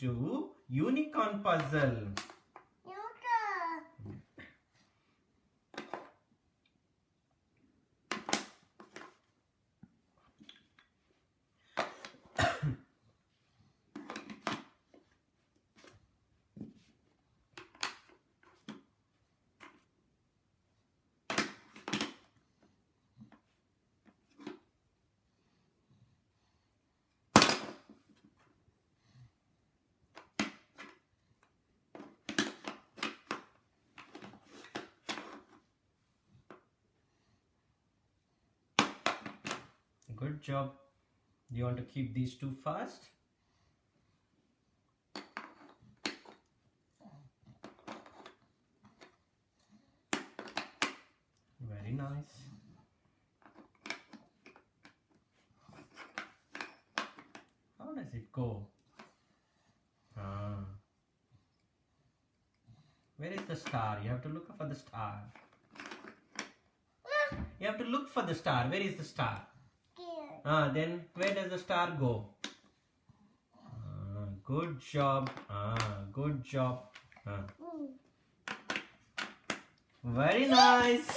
to unicorn puzzle. Good job. You want to keep these two fast? Very nice. How does it go? Ah. Where is the star? You have to look for the star. You have to look for the star. Where is the star? Ah, then where does the star go? Ah, good job. Ah, good job. Ah. Mm. Very nice.